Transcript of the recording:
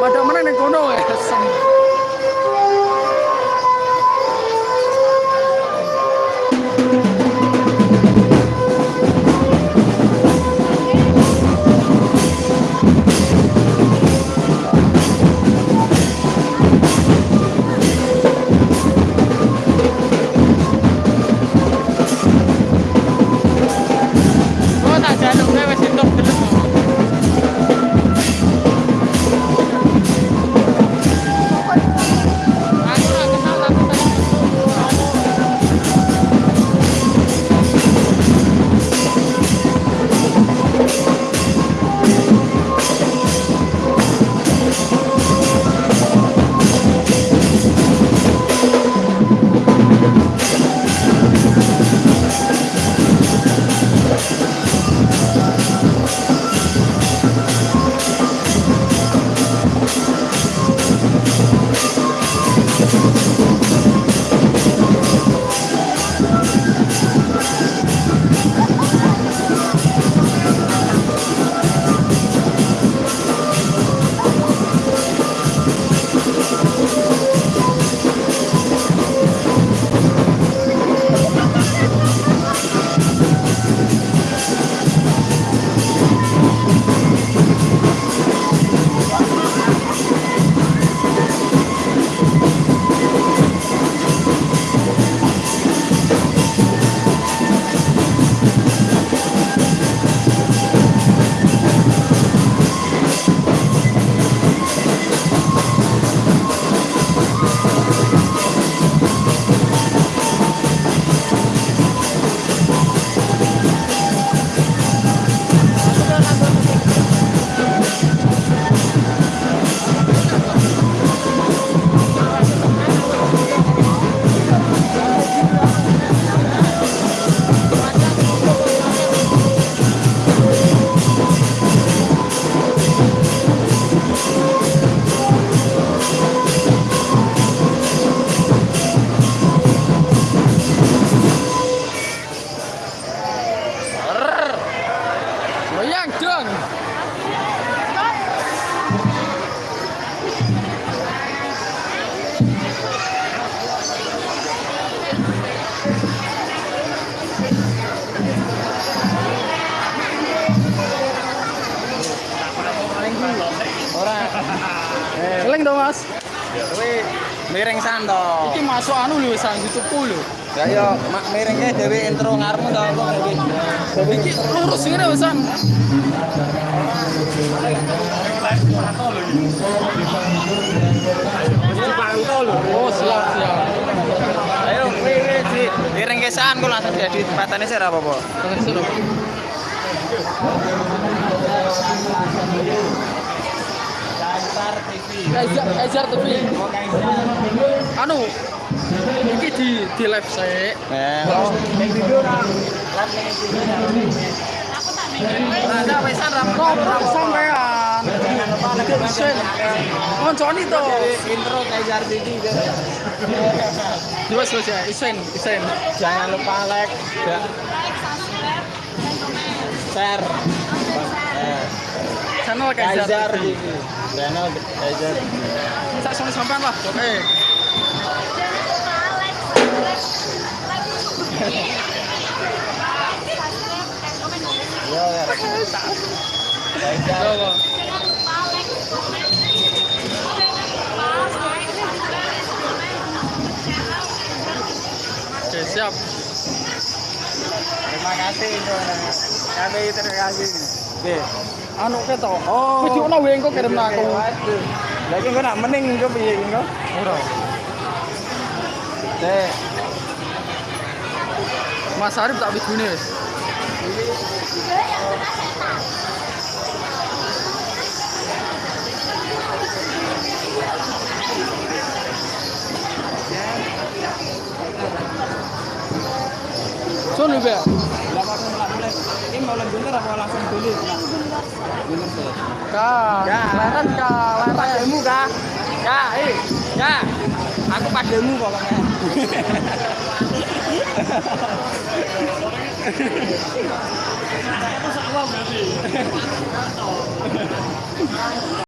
Pada mana ning kono ya? Ora. Eling dong, Mas. Kowe miring santo. Iki masuk anu lho sang YouTube lho. Ya yo mak miringke dhewe intro ngarmu to apa iki. Iki lurus ngene wis kesan kok langsung jadi ora apa-apa. Terus terus. Kaisar TV. Kaisar TV. Anu iki di di live saya. Eh. Live ning video. Ada wesan to. intro selesai. Isen, isen. Jangan lupa like dan share. Channel. TV. Channel sama sampean lah. Oke. Yo siap terima kasih kami terima kasih Oke. Anu ke to. Oh. Kucuk na weng ko kerem na ko. Lagi ko nak mening ko piye ko. Ora. Teh. Mas Arif tak bikin wis. Sun lho, Mbak. Ini mau bener apa langsung beli? Bener sih. Kak, leren kak, leren. kah? Ya, eh, ya. Aku padamu pokoknya.